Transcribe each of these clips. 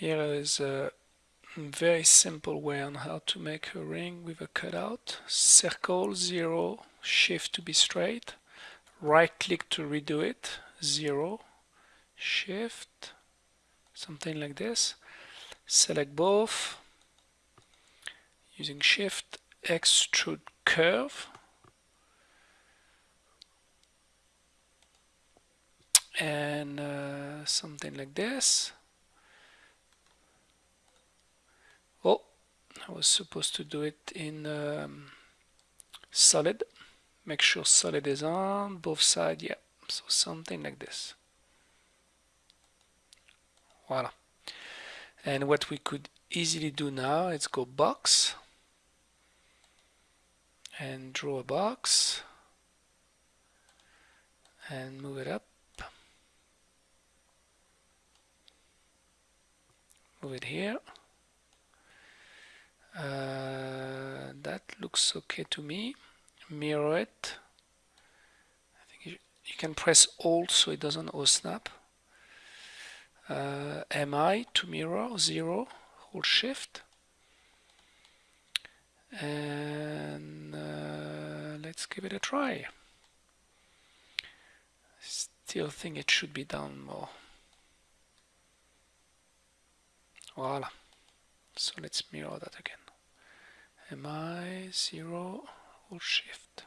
here is a very simple way on how to make a ring with a cutout. Circle 0 shift to be straight. Right click to redo it 0 shift something like this. Select both. Using shift extrude curve. And uh, something like this oh I was supposed to do it in um, solid make sure solid is on both sides yeah. So something like this. Voila. And what we could easily do now is go box. And draw a box. And move it up. Move it here uh, that looks okay to me. Mirror it I think you, you can press alt so it doesn't O snap uh, MI to mirror 0 hold shift. And uh, let's give it a try. Still think it should be down more. Voila so let's mirror that again. Mi 0 hold shift?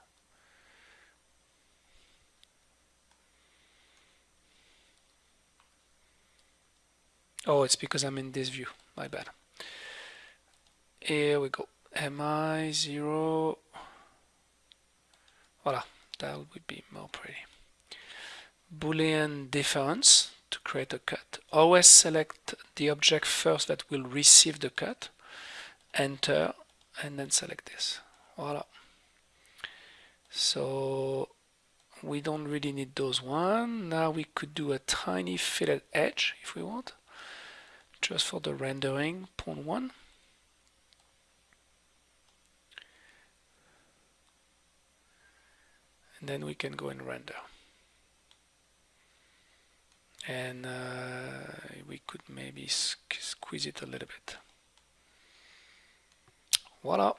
Oh it's because I'm in this view. My bad. Here we go. Mi 0 voila. That would be more pretty. Boolean difference to create a cut. Always select the object first that will receive the cut. Enter and then select this. Voila. So we don't really need those one. Now we could do a tiny fillet edge if we want. Just for the rendering point one. And then we can go and render and uh, we could maybe squeeze it a little bit. Voila